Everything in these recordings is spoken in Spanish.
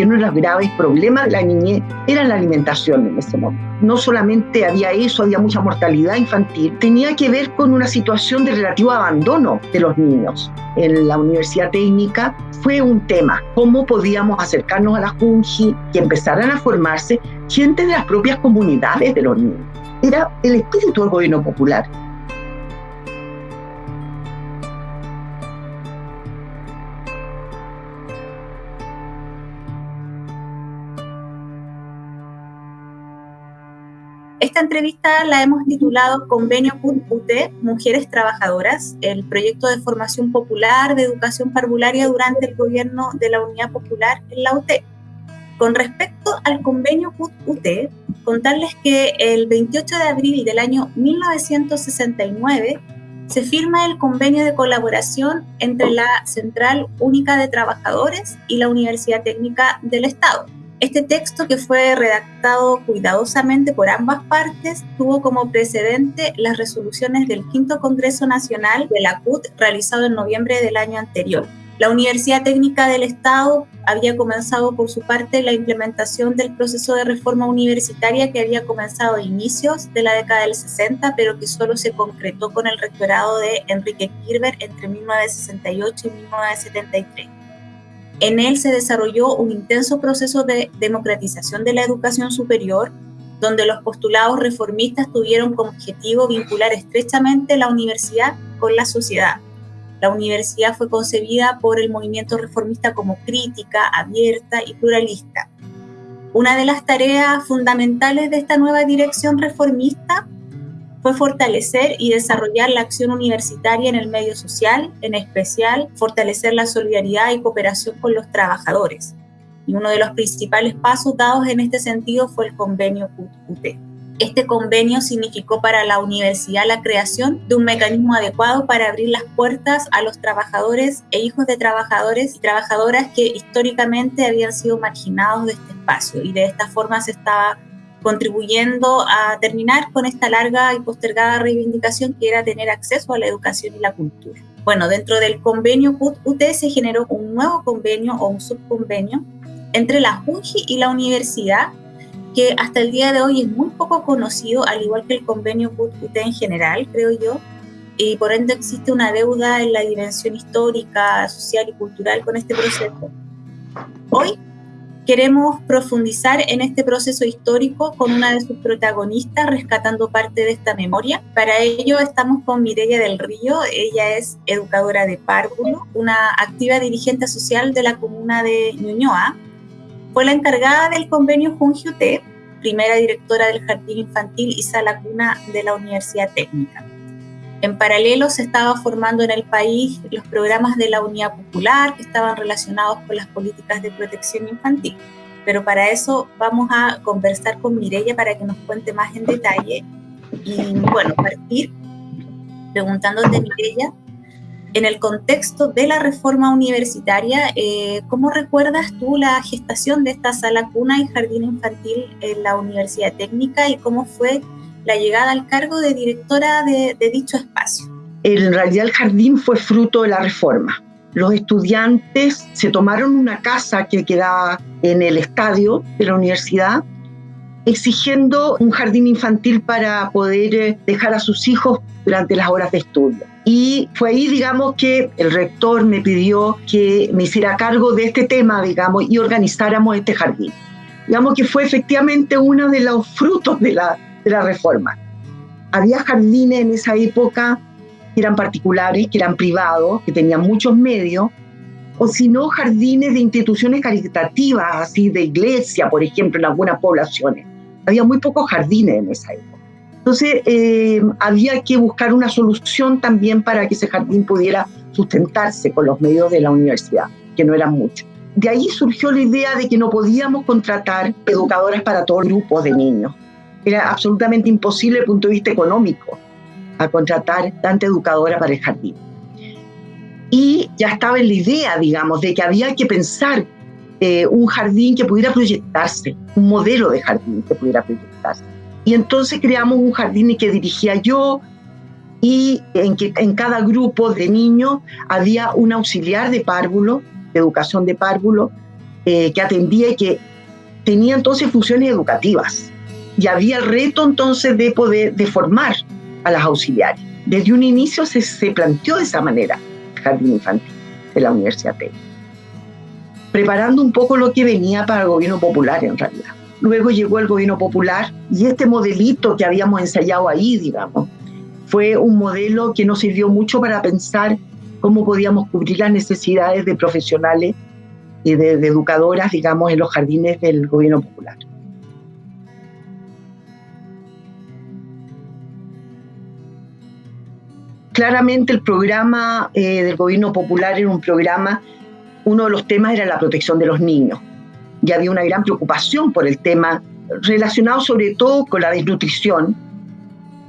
que uno de los graves problemas de la niñez era la alimentación en ese momento. No solamente había eso, había mucha mortalidad infantil, tenía que ver con una situación de relativo abandono de los niños. En la Universidad Técnica fue un tema, cómo podíamos acercarnos a la Junji y empezaran a formarse gente de las propias comunidades de los niños. Era el espíritu del gobierno popular Esta entrevista la hemos titulado Convenio UT Mujeres Trabajadoras, el proyecto de formación popular de educación parvularia durante el gobierno de la Unidad Popular en la UT. Con respecto al convenio UT, contarles que el 28 de abril del año 1969 se firma el convenio de colaboración entre la Central Única de Trabajadores y la Universidad Técnica del Estado este texto, que fue redactado cuidadosamente por ambas partes, tuvo como precedente las resoluciones del Quinto Congreso Nacional de la CUT realizado en noviembre del año anterior. La Universidad Técnica del Estado había comenzado por su parte la implementación del proceso de reforma universitaria que había comenzado a inicios de la década del 60, pero que solo se concretó con el rectorado de Enrique Kirber entre 1968 y 1973. En él se desarrolló un intenso proceso de democratización de la educación superior, donde los postulados reformistas tuvieron como objetivo vincular estrechamente la universidad con la sociedad. La universidad fue concebida por el movimiento reformista como crítica, abierta y pluralista. Una de las tareas fundamentales de esta nueva dirección reformista fue fortalecer y desarrollar la acción universitaria en el medio social, en especial fortalecer la solidaridad y cooperación con los trabajadores. Y uno de los principales pasos dados en este sentido fue el convenio UT. Este convenio significó para la universidad la creación de un mecanismo adecuado para abrir las puertas a los trabajadores e hijos de trabajadores y trabajadoras que históricamente habían sido marginados de este espacio y de esta forma se estaba contribuyendo a terminar con esta larga y postergada reivindicación que era tener acceso a la educación y la cultura. Bueno, dentro del convenio CUT-UT se generó un nuevo convenio o un subconvenio entre la JUNJI y la universidad que hasta el día de hoy es muy poco conocido, al igual que el convenio CUT-UT en general, creo yo, y por ende existe una deuda en la dimensión histórica, social y cultural con este proceso. Hoy Queremos profundizar en este proceso histórico con una de sus protagonistas, rescatando parte de esta memoria. Para ello estamos con Mireia del Río. Ella es educadora de párvulo, una activa dirigente social de la comuna de Ñuñoa. Fue la encargada del convenio Junjiute, primera directora del Jardín Infantil y Sala Cuna de la Universidad Técnica. En paralelo se estaba formando en el país los programas de la Unidad Popular que estaban relacionados con las políticas de protección infantil. Pero para eso vamos a conversar con Mireya para que nos cuente más en detalle. Y bueno, partir preguntándote, Mireya, en el contexto de la reforma universitaria, eh, ¿cómo recuerdas tú la gestación de esta sala cuna y jardín infantil en la Universidad Técnica y cómo fue la llegada al cargo de directora de, dicho espacio. En realidad el jardín fue fruto de la reforma. Los estudiantes se tomaron una casa que quedaba en el estadio de la universidad, exigiendo un jardín infantil para poder eh, dejar a sus hijos durante las horas de estudio. Y fue ahí, digamos, que el rector me pidió que me hiciera cargo de este tema, digamos, y organizáramos este jardín. Digamos que fue efectivamente uno de los frutos de la, de la reforma. Había jardines en esa época que eran particulares, que eran privados, que tenían muchos medios, o si no, jardines de instituciones caritativas, así de iglesia, por ejemplo, en algunas poblaciones. Había muy pocos jardines en esa época. Entonces, eh, había que buscar una solución también para que ese jardín pudiera sustentarse con los medios de la universidad, que no eran muchos. De ahí surgió la idea de que no podíamos contratar educadoras para todo el grupo de niños era absolutamente imposible desde el punto de vista económico a contratar tanta educadora para el jardín. Y ya estaba en la idea, digamos, de que había que pensar eh, un jardín que pudiera proyectarse, un modelo de jardín que pudiera proyectarse. Y entonces creamos un jardín que dirigía yo y en que en cada grupo de niños había un auxiliar de párvulo, de educación de párvulo, eh, que atendía y que tenía entonces funciones educativas. Y había el reto entonces de poder de formar a las auxiliares. Desde un inicio se, planteó de esa manera el jardín infantil de la Universidad Técnica, preparando un poco lo que venía para el gobierno popular en realidad. Luego llegó el gobierno popular y este modelito que habíamos ensayado ahí, digamos, fue un modelo que nos sirvió mucho para pensar cómo podíamos cubrir las necesidades de profesionales y de, educadoras, digamos, en los jardines del gobierno popular. Claramente el programa eh, del gobierno popular era un programa, uno de los temas era la protección de los niños. Y había una gran preocupación por el tema relacionado sobre todo con la desnutrición,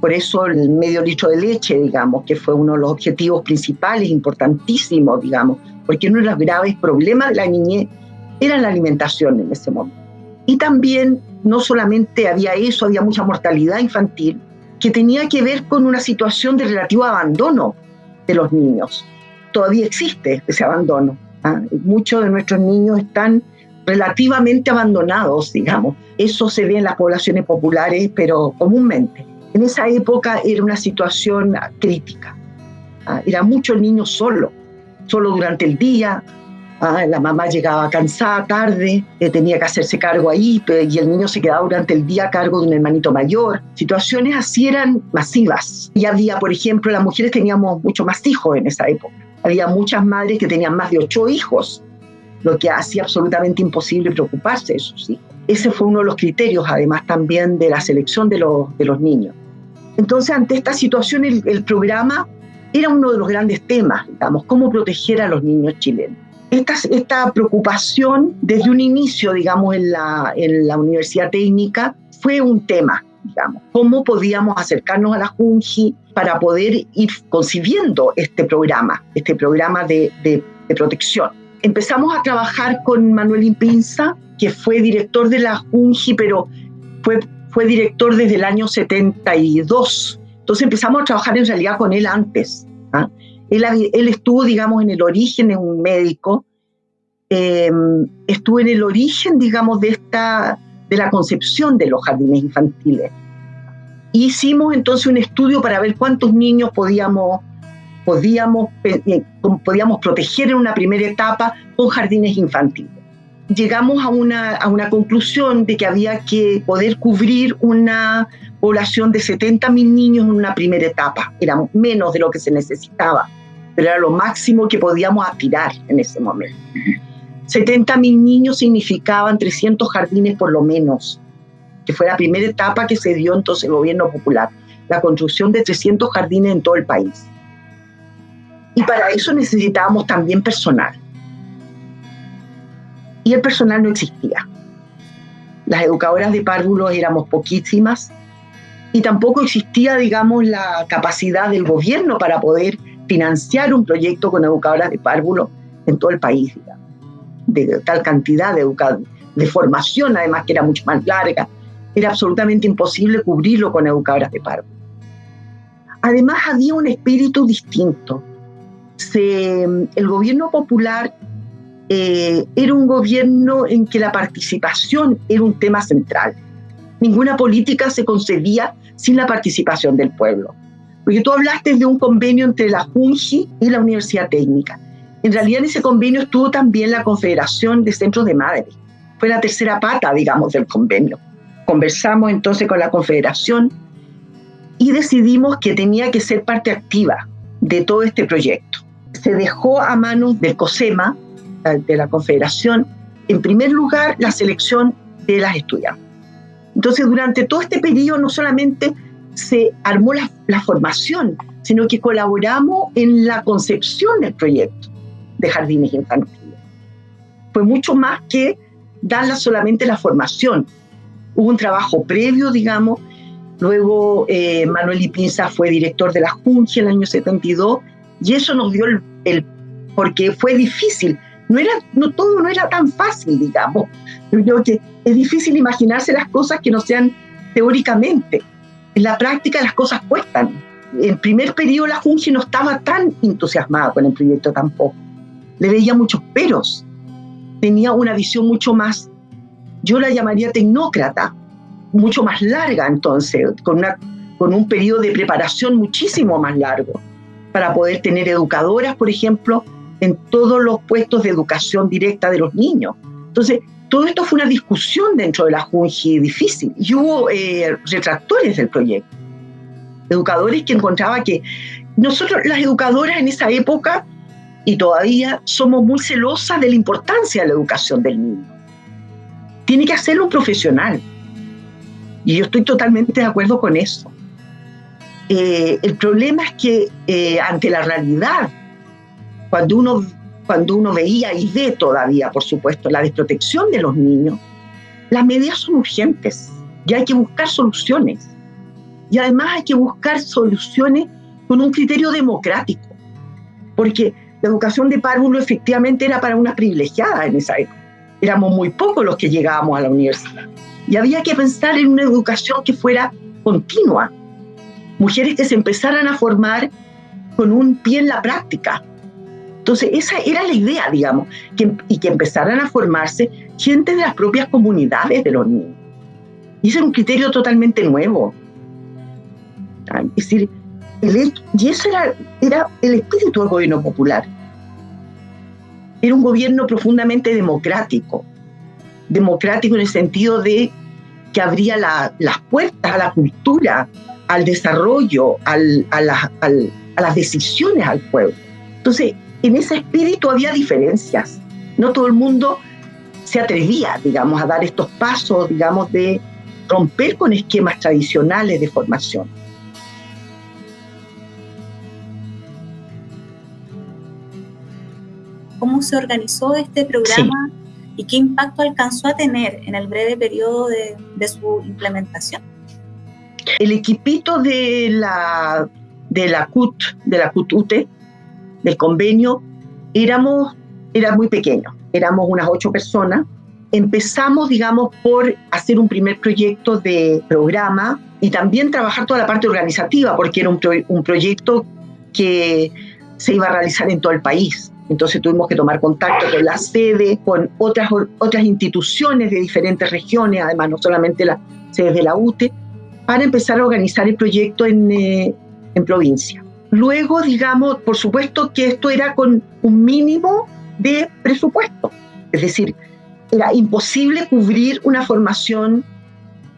por eso el medio litro de leche, digamos, que fue uno de los objetivos principales, importantísimos, digamos, porque uno de los graves problemas de la niñez era la alimentación en ese momento. Y también no solamente había eso, había mucha mortalidad infantil, que tenía que ver con una situación de relativo abandono de los niños. Todavía existe ese abandono. ¿ah? Muchos de nuestros niños están relativamente abandonados, digamos. Eso se ve en las poblaciones populares, pero comúnmente. En esa época era una situación crítica. Ah, era mucho el niño solo, solo durante el día. Ah, la mamá llegaba cansada tarde, eh, tenía que hacerse cargo ahí y el niño se quedaba durante el día a cargo de un hermanito mayor. Situaciones así eran masivas. Y había, por ejemplo, las mujeres teníamos mucho más hijos en esa época. Había muchas madres que tenían más de ocho hijos, lo que hacía absolutamente imposible preocuparse de sus hijos. Ese fue uno de los criterios, además, también de la selección de los, de los niños. Entonces, ante esta situación, el, programa era uno de los grandes temas, digamos, cómo proteger a los niños chilenos. Esta, preocupación desde un inicio, digamos, en la, Universidad Técnica fue un tema, digamos, cómo podíamos acercarnos a la Junji para poder ir concibiendo este programa, este programa de, protección. Empezamos a trabajar con Manuel Impinza, que fue director de la Junji, pero fue fue director desde el año 72. Entonces empezamos a trabajar en realidad con él antes. ¿ah? Él, él, estuvo, digamos, en el origen, de un médico, em, estuvo en el origen, digamos, de, esta, de la concepción de los jardines infantiles. Hicimos entonces un estudio para ver cuántos niños podíamos, podíamos, eh, podíamos proteger en una primera etapa con jardines infantiles llegamos a una, a una conclusión de que había que poder cubrir una población de 70.000 niños en una primera etapa. Era menos de lo que se necesitaba, pero era lo máximo que podíamos aspirar en ese momento. 70.000 niños significaban 300 jardines por lo menos, que fue la primera etapa que se dio entonces el gobierno popular, la construcción de 300 jardines en todo el país. Y para eso necesitábamos también personal y el personal no existía. Las educadoras de párvulos éramos poquísimas y tampoco existía, digamos, la capacidad del gobierno para poder financiar un proyecto con educadoras de párvulos en todo el país, de tal cantidad de, de formación, además que era mucho más larga. Era absolutamente imposible cubrirlo con educadoras de párvulos. Además, había un espíritu distinto. El gobierno popular eh, era un gobierno en que la participación era un tema central. Ninguna política se concebía sin la participación del pueblo. Porque tú hablaste de un convenio entre la JUNJI y la Universidad Técnica. En realidad en ese convenio estuvo también la Confederación de Centros de Madres. Fue la tercera pata, digamos, del convenio. Conversamos entonces con la Confederación y decidimos que tenía que ser parte activa de todo este proyecto. Se dejó a manos del COSEMA, de la Confederación, en primer lugar, la selección de las estudiantes. Entonces, durante todo este periodo no solamente se armó la, la, formación, sino que colaboramos en la concepción del proyecto de jardines infantiles. Fue mucho más que darla solamente la formación. Hubo un trabajo previo, digamos, luego eh, Manuel Ipinza fue director de la Junta en el año 72 y eso nos dio el, el porque fue difícil no era, no todo no era tan fácil, digamos. Yo creo que es difícil imaginarse las cosas que no sean teóricamente. En la práctica las cosas cuestan. En primer periodo la Junji no estaba tan entusiasmada con el proyecto tampoco. Le veía muchos peros. tenía una visión mucho más, yo la llamaría tecnócrata, mucho más larga entonces, con, con un periodo de preparación muchísimo más largo, para poder tener educadoras, por ejemplo, en todos los puestos de educación directa de los niños. Entonces, todo esto fue una discusión dentro de la Junji difícil y hubo eh, retractores del proyecto. Educadores que encontraban que nosotros, las educadoras en esa época y todavía somos muy celosas de la importancia de la educación del niño. Tiene que hacerlo un profesional. Y yo estoy totalmente de acuerdo con eso. Eh, el problema es que eh, ante la realidad, cuando uno cuando uno veía y ve todavía, por supuesto, la desprotección de los niños, las medidas son urgentes y hay que buscar soluciones. Y además hay que buscar soluciones con un criterio democrático, porque la educación de párvulo efectivamente era para una privilegiada en esa época. Éramos muy pocos los que llegábamos a la universidad. Y había que pensar en una educación que fuera continua. Mujeres que se empezaran a formar con un pie en la práctica, entonces, esa era la idea, digamos, y que empezaran a formarse gente de las propias comunidades de los niños. Y ese era un criterio totalmente nuevo. Es decir, y eso era, era el espíritu del gobierno popular. Era un gobierno profundamente democrático. Democrático en el sentido de que abría las puertas a la cultura, al desarrollo, a, a las decisiones al pueblo. Entonces, en ese espíritu había diferencias. No todo el mundo se atrevía, digamos, a dar estos pasos, digamos, de romper con esquemas tradicionales de formación. ¿Cómo se organizó este programa y qué impacto alcanzó a tener en el breve periodo de, de su implementación? El equipito de la, de la CUT, de la CUT-UTE, del convenio, éramos, era muy pequeño, éramos unas ocho personas. Empezamos, digamos, por hacer un primer proyecto de programa y también trabajar toda la parte organizativa, porque era un, proyecto que se iba a realizar en todo el país. Entonces tuvimos que tomar contacto con la sede, con otras, otras instituciones de diferentes regiones, además no solamente las sedes de la UTE, para empezar a organizar el proyecto en, eh, en provincia. Luego, digamos, por supuesto que esto era con un mínimo de presupuesto. Es decir, era imposible cubrir una formación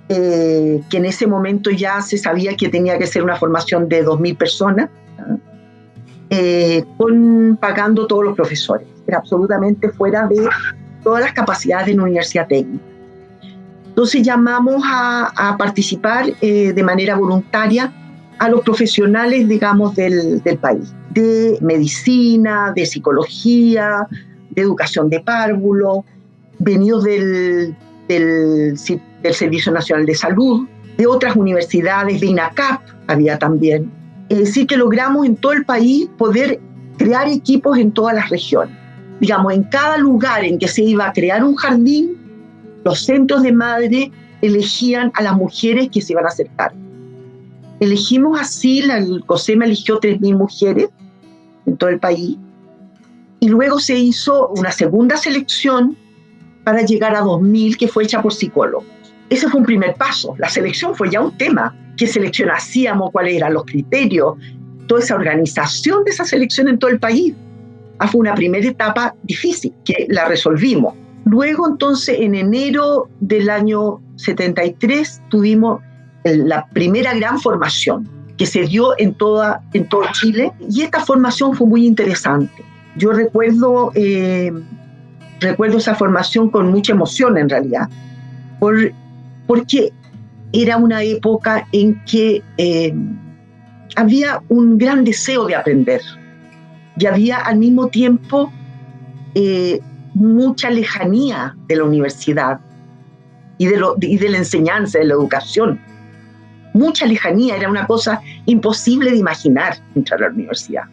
eh, que en ese momento ya se sabía que tenía que ser una formación de 2.000 personas, eh, con, pagando todos los profesores. Era absolutamente fuera de todas las capacidades de una universidad técnica. Entonces llamamos a, participar eh, de manera voluntaria a los profesionales, digamos, del, del país, de medicina, de psicología, de educación de párvulo, venidos del, del, Servicio Nacional de Salud, de otras universidades, de INACAP había también. Es decir, que logramos en todo el país poder crear equipos en todas las regiones. Digamos, en cada lugar en que se iba a crear un jardín, los centros de madre elegían a las mujeres que se iban a acercar. Elegimos así, el COSEMA eligió 3.000 mujeres en todo el país y luego se hizo una segunda selección para llegar a 2.000 que fue hecha por psicólogos. Ese fue un primer paso. La selección fue ya un tema. ¿Qué selección hacíamos? ¿Cuáles eran los criterios? Toda esa organización de esa selección en todo el país. Ah, fue una primera etapa difícil que la resolvimos. Luego entonces en enero del año 73 tuvimos la primera gran formación que se dio en, toda, en todo Chile y esta formación fue muy interesante. Yo recuerdo, eh, recuerdo esa formación con mucha emoción en realidad, por, porque era una época en que eh, había un gran deseo de aprender y había al mismo tiempo eh, mucha lejanía de la universidad y de, lo, y de la enseñanza, de la educación mucha lejanía, era una cosa imposible de imaginar entrar a la universidad.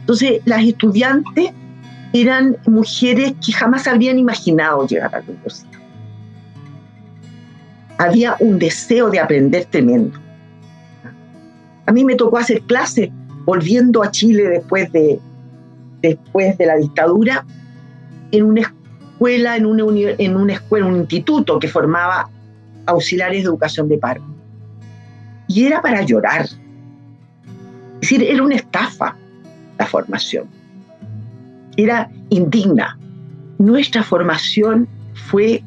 Entonces, las estudiantes eran mujeres que jamás habrían imaginado llegar a la universidad. Había un deseo de aprender tremendo. A mí me tocó hacer clases volviendo a Chile después de, después de la dictadura en una, escuela, en una, en una escuela, un instituto que formaba auxiliares de educación de paro. Y era para llorar. Es decir, era una estafa la formación. Era indigna. Nuestra formación fue,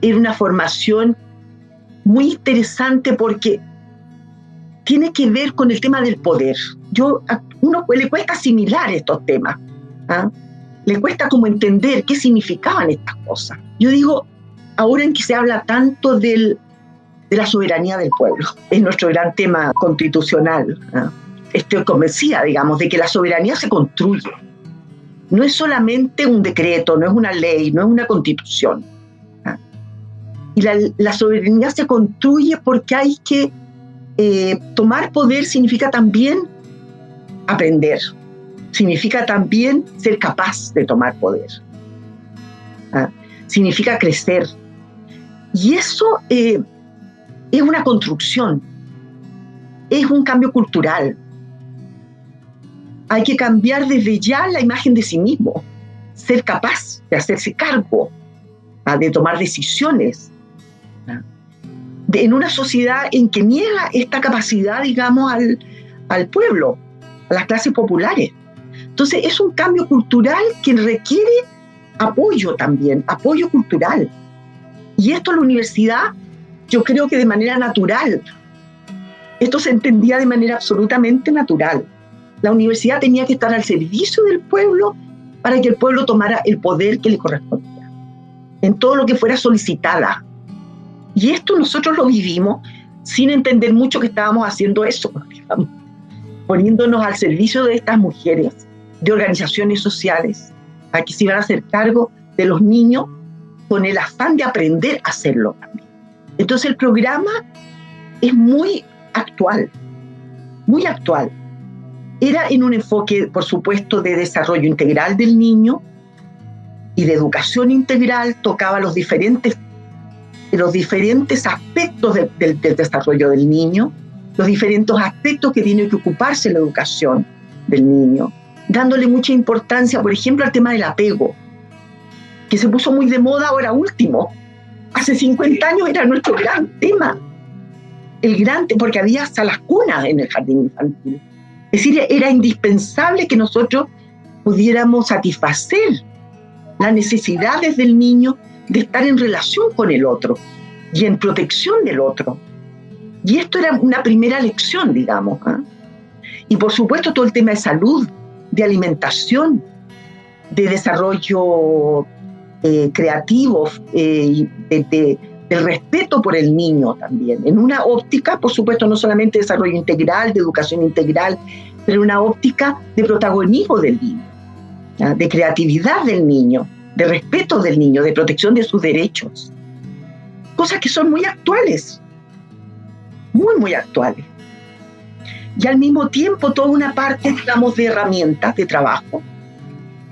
era una formación muy interesante porque tiene que ver con el tema del poder. Yo, a uno le cuesta asimilar estos temas. ¿ah? Le cuesta como entender qué significaban estas cosas. Yo digo, ahora en que se habla tanto del, de la soberanía del pueblo, es nuestro gran tema constitucional. Estoy convencida, digamos, de que la soberanía se construye. No es solamente un decreto, no es una ley, no es una constitución. Y la, soberanía se construye porque hay que eh, tomar poder significa también aprender, significa también ser capaz de tomar poder, significa crecer. Y eso eh, es una construcción, es un cambio cultural. Hay que cambiar desde ya la imagen de sí mismo, ser capaz de hacerse cargo, ¿ah? de tomar decisiones. en una sociedad en que niega esta capacidad, digamos, al, al pueblo, a las clases populares. Entonces es un cambio cultural que requiere apoyo también, apoyo cultural. Y esto la universidad, yo creo que de manera natural, esto se entendía de manera absolutamente natural. La universidad tenía que estar al servicio del pueblo para que el pueblo tomara el poder que le correspondía, en todo lo que fuera solicitada. Y esto nosotros lo vivimos sin entender mucho que estábamos haciendo eso, poniéndonos al servicio de estas mujeres, de organizaciones sociales, a que se iban a hacer cargo de los niños con el afán de aprender a hacerlo también. Entonces el programa es muy actual, muy actual. Era en un enfoque, por supuesto, de desarrollo integral del niño y de educación integral, tocaba los diferentes los diferentes aspectos del desarrollo del niño, los diferentes aspectos que tiene que ocuparse la educación del niño, dándole mucha importancia, por ejemplo, al tema del apego, que se puso muy de moda ahora último. Hace 50 años era nuestro gran tema, el gran, porque había hasta las cunas en el jardín infantil. Es decir, era indispensable que nosotros pudiéramos satisfacer las necesidades del niño de estar en relación con el otro y en protección del otro. Y esto era una primera lección, digamos. ¿ah? Y por supuesto todo el tema de salud, de alimentación, de desarrollo eh, creativo, eh, de, del respeto por el niño también. En una óptica, por supuesto, no solamente de desarrollo integral, de educación integral, pero una óptica de protagonismo del niño, de creatividad del niño de respeto del niño, de protección de sus derechos. Cosas que son muy actuales, muy, muy actuales. Y al mismo tiempo toda una parte, digamos, de herramientas de trabajo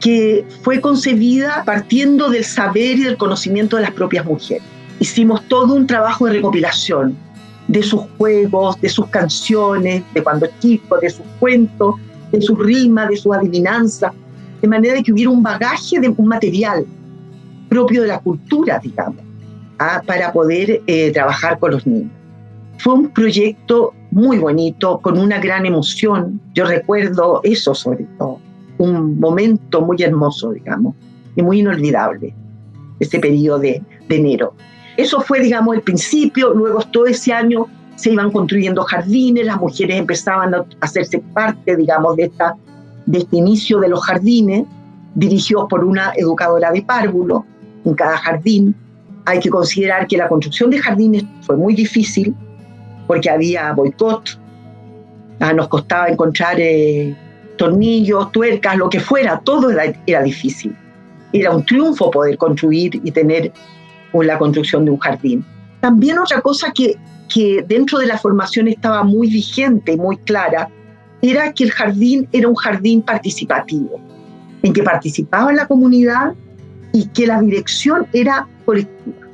que fue concebida partiendo del saber y del conocimiento de las propias mujeres. Hicimos todo un trabajo de recopilación de sus juegos, de sus canciones, de cuando chico, de sus cuentos, de sus rimas, de sus adivinanzas, de manera que hubiera un bagaje de un material propio de la cultura, digamos, ¿ah? para poder eh, trabajar con los niños. Fue un proyecto muy bonito, con una gran emoción. Yo recuerdo eso sobre todo, un momento muy hermoso, digamos, y muy inolvidable, ese periodo de, de enero. Eso fue, digamos, el principio, luego todo ese año se iban construyendo jardines, las mujeres empezaban a hacerse parte, digamos, de esta de este inicio de los jardines, dirigidos por una educadora de párvulo en cada jardín. Hay que considerar que la construcción de jardines fue muy difícil porque había boicot, ah, nos costaba encontrar eh, tornillos, tuercas, lo que fuera, todo era, difícil. Era un triunfo poder construir y tener la construcción de un jardín. También otra cosa que, que dentro de la formación estaba muy vigente, muy clara, era que el jardín era un jardín participativo, en que participaba la comunidad y que la dirección era colectiva.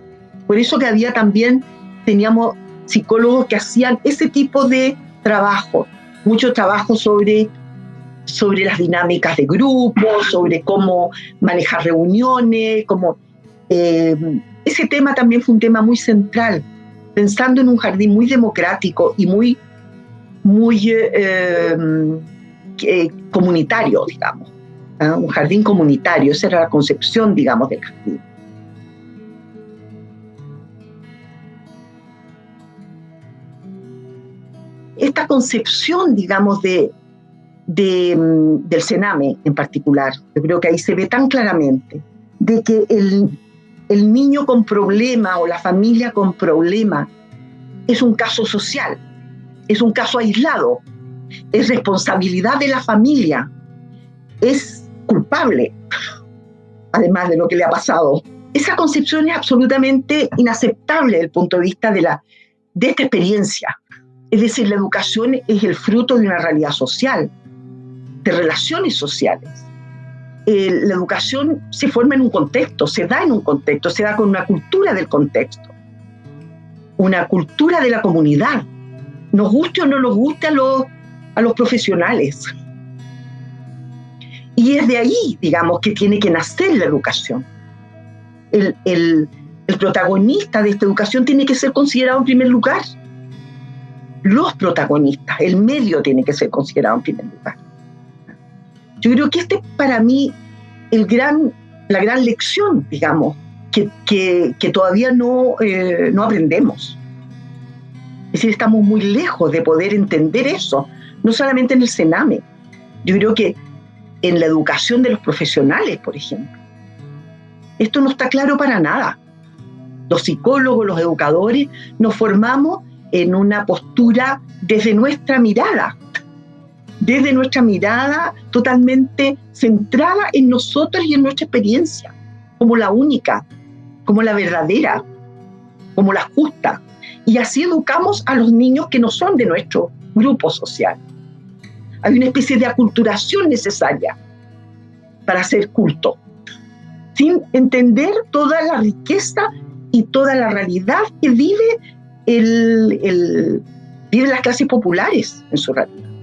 Por eso que había también, teníamos psicólogos que hacían ese tipo de trabajo, mucho trabajo sobre, sobre las dinámicas de grupo, sobre cómo manejar reuniones, cómo Eh, ese tema también fue un tema muy central, pensando en un jardín muy democrático y muy, muy eh, eh, comunitario, digamos. ¿ah? Un jardín comunitario, esa era la concepción, digamos, del jardín. Esta concepción, digamos, de, mm, del Sename en particular, yo creo que ahí se ve tan claramente, de que el, el niño con problema o la familia con problema es un caso social, es un caso aislado, es responsabilidad de la familia, es culpable, además de lo que le ha pasado. Esa concepción es absolutamente inaceptable desde el punto de vista de, la, de esta experiencia. Es decir, la educación es el fruto de una realidad social, de relaciones sociales. Eh, la educación se forma en un contexto, se da en un contexto, se da con una cultura del contexto, una cultura de la comunidad, nos guste o no nos guste a los, a los profesionales. Y es de ahí, digamos, que tiene que nacer la educación. El, el, el protagonista de esta educación tiene que ser considerado en primer lugar. Los protagonistas, el medio tiene que ser considerado en primer lugar. Yo creo que este es para mí el gran, la gran lección, digamos, que, que, todavía no, eh, no aprendemos. Es decir, estamos muy lejos de poder entender eso, no solamente en el Sename. Yo creo que en la educación de los profesionales, por ejemplo. Esto no está claro para nada. Los psicólogos, los educadores, nos formamos en una postura desde nuestra mirada, desde nuestra mirada totalmente centrada en nosotros y en nuestra experiencia, como la única, como la verdadera, como la justa. Y así educamos a los niños que no son de nuestro grupo social. Hay una especie de aculturación necesaria para ser culto, sin entender toda la riqueza y toda la realidad que vive, el, vive las clases populares en su realidad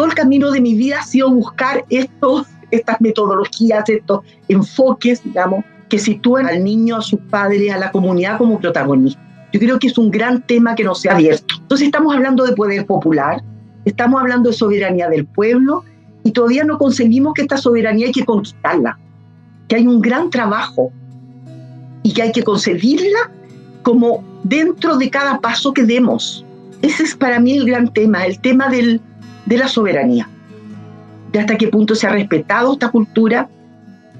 todo el camino de mi vida ha sido buscar estos, estas metodologías, estos enfoques, digamos, que sitúen al niño, a sus padres, a la comunidad como protagonista. Yo creo que es un gran tema que no se ha abierto. Entonces estamos hablando de poder popular, estamos hablando de soberanía del pueblo y todavía no conseguimos que esta soberanía hay que conquistarla, que hay un gran trabajo y que hay que conseguirla como dentro de cada paso que demos. Ese es para mí el gran tema, el tema del, de la soberanía, de hasta qué punto se ha respetado esta cultura,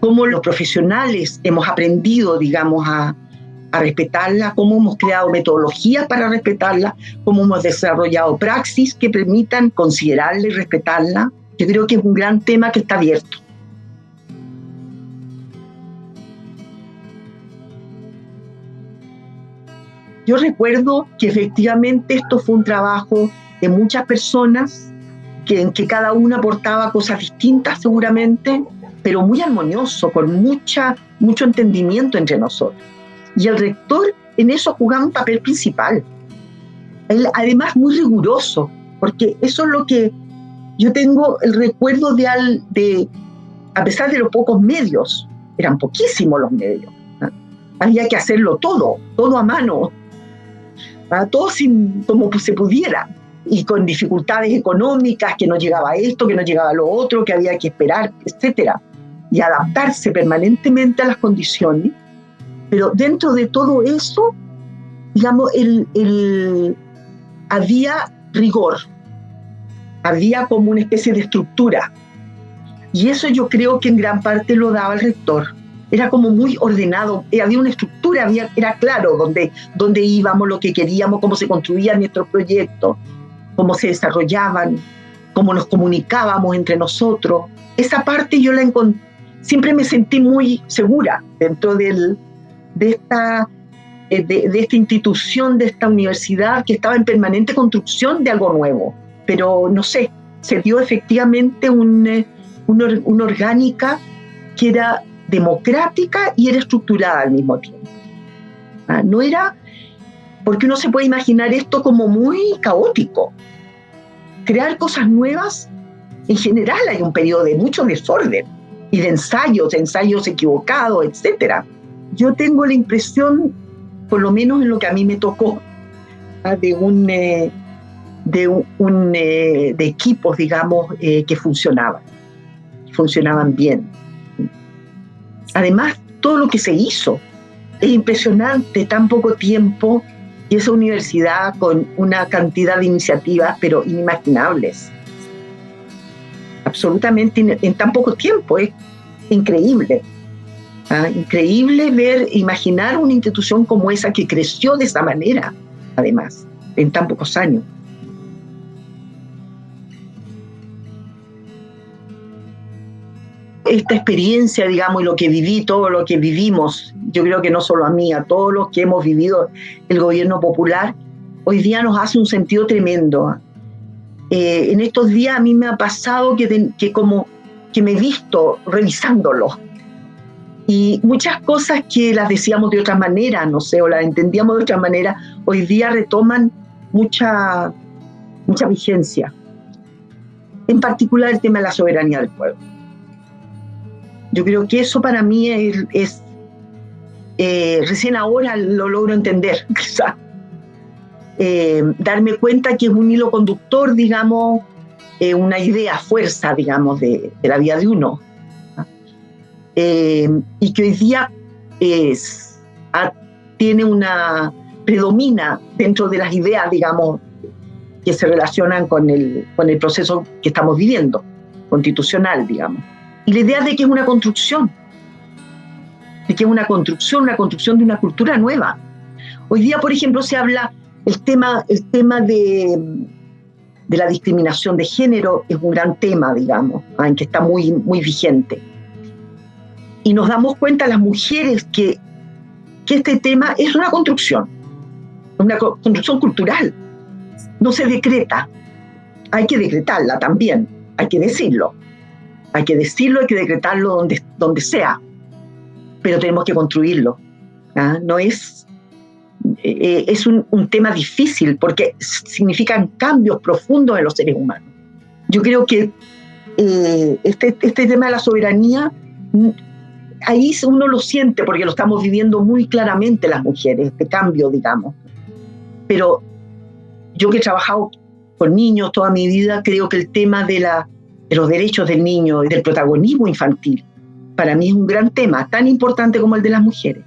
cómo los profesionales hemos aprendido, digamos, a, a respetarla, cómo hemos creado metodologías para respetarla, cómo hemos desarrollado praxis que permitan considerarla y respetarla. Yo creo que es un gran tema que está abierto. Yo recuerdo que efectivamente esto fue un trabajo de muchas personas en que cada una aportaba cosas distintas seguramente, pero muy armonioso, con mucha, mucho entendimiento entre nosotros. Y el rector en eso jugaba un papel principal. Él, además, muy riguroso, porque eso es lo que yo tengo el recuerdo de, al, de a pesar de los pocos medios, eran poquísimos los medios, había que hacerlo todo, todo a mano, todo sin, como se pudiera y con dificultades económicas, que no llegaba esto, que no llegaba lo otro, que había que esperar, etcétera, y adaptarse permanentemente a las condiciones. Pero dentro de todo eso, digamos, el, el, había rigor, había como una especie de estructura. Y eso yo creo que en gran parte lo daba el rector. Era como muy ordenado, eh, había una estructura, había, era claro dónde, dónde íbamos, lo que queríamos, cómo se construían nuestros proyectos cómo se desarrollaban, cómo nos comunicábamos entre nosotros. Esa parte yo la siempre me sentí muy segura dentro del, de, esta, eh, de, esta institución, de esta universidad que estaba en permanente construcción de algo nuevo. Pero no sé, se dio efectivamente eh, una orgánica que era democrática y era estructurada al mismo tiempo. Ah, no era, porque uno se puede imaginar esto como muy caótico, crear cosas nuevas, en general hay un periodo de mucho desorden y de ensayos, ensayos equivocados, etc. yo tengo la impresión, por lo menos en lo que a mí me tocó, ¿ah? de un... Eh, de, un, eh, de equipos, digamos, eh, que funcionaban, funcionaban bien. Además, todo lo que se hizo es impresionante, tan poco tiempo, y esa universidad con una cantidad de iniciativas, pero inimaginables. Absolutamente en tan poco tiempo, es increíble. ¿ah? Increíble ver, imaginar una institución como esa que creció de esa manera, además, en tan pocos años. Esta experiencia, digamos, y lo que viví, todo lo que vivimos, yo creo que no solo a mí, a todos los que hemos vivido el gobierno popular, hoy día nos hace un sentido tremendo. Eh, en estos días a mí me ha pasado que, como que me he visto revisándolo. Y muchas cosas que las decíamos de otra manera, no sé, o las entendíamos de otra manera, hoy día retoman mucha, mucha vigencia. En particular el tema de la soberanía del pueblo. Yo creo que eso para mí es, eh, recién ahora lo logro entender, quizá. Eh, darme cuenta que es un hilo conductor, digamos, eh, una idea, fuerza, digamos, de, la vida de uno. y que hoy día es, tiene una, predomina dentro de las ideas, digamos, que se relacionan con el, con el proceso que estamos viviendo, constitucional, digamos. Y la idea de que es una construcción, de que es una construcción, una construcción de una cultura nueva. Hoy día, por ejemplo, se habla el tema, el tema de, de la discriminación de género, es un gran tema, digamos, ah, en que está muy, muy vigente. Y nos damos cuenta las mujeres que, que este tema es una construcción, una construcción cultural. No se decreta, hay que decretarla también, hay que decirlo. Hay que decirlo, hay que decretarlo donde, donde sea, pero tenemos que construirlo. ¿ah? No es, eh, es un, tema difícil porque significan cambios profundos en los seres humanos. Yo creo que eh, este, este tema de la soberanía, ahí uno lo siente porque lo estamos viviendo muy claramente las mujeres, este cambio, digamos. Pero yo que he trabajado con niños toda mi vida, creo que el tema de la de los derechos del niño y del protagonismo infantil, para mí es un gran tema, tan importante como el de las mujeres.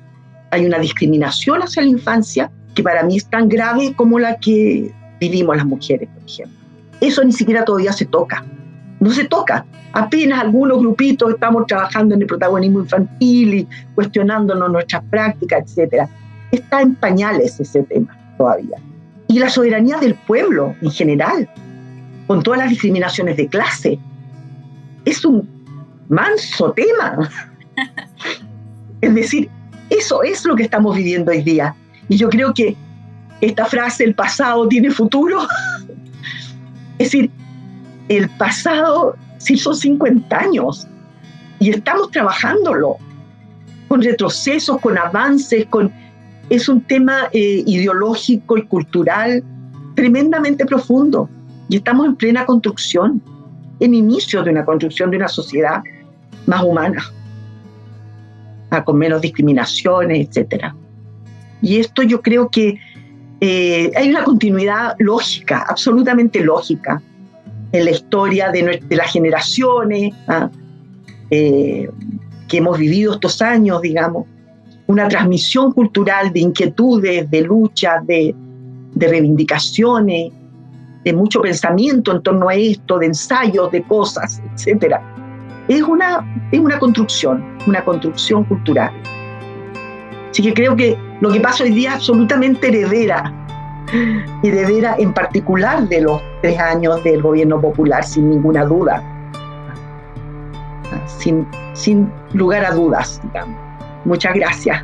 Hay una discriminación hacia la infancia que para mí es tan grave como la que vivimos las mujeres, por ejemplo. Eso ni siquiera todavía se toca. No se toca. Apenas algunos grupitos estamos trabajando en el protagonismo infantil y cuestionándonos nuestras prácticas, etc. Está en pañales ese tema todavía. Y la soberanía del pueblo en general, con todas las discriminaciones de clase, es un manso tema. es decir, eso es lo que estamos viviendo hoy día. Y yo creo que esta frase, el pasado tiene futuro, es decir, el pasado, sí son 50 años y estamos trabajándolo con retrocesos, con avances, con es un tema eh, ideológico y cultural tremendamente profundo y estamos en plena construcción en inicio de una construcción de una sociedad más humana, ah, con menos discriminaciones, etc. Y esto yo creo que eh, hay una continuidad lógica, absolutamente lógica, en la historia de, las generaciones ah, eh, que hemos vivido estos años, digamos, una transmisión cultural de inquietudes, de luchas, de, de reivindicaciones, de mucho pensamiento en torno a esto, de ensayos, de cosas, etc. Es una, es una construcción, una construcción cultural. Así que creo que lo que pasa hoy día es absolutamente heredera, heredera en particular de los tres años del gobierno popular, sin ninguna duda, sin, sin lugar a dudas. Muchas gracias.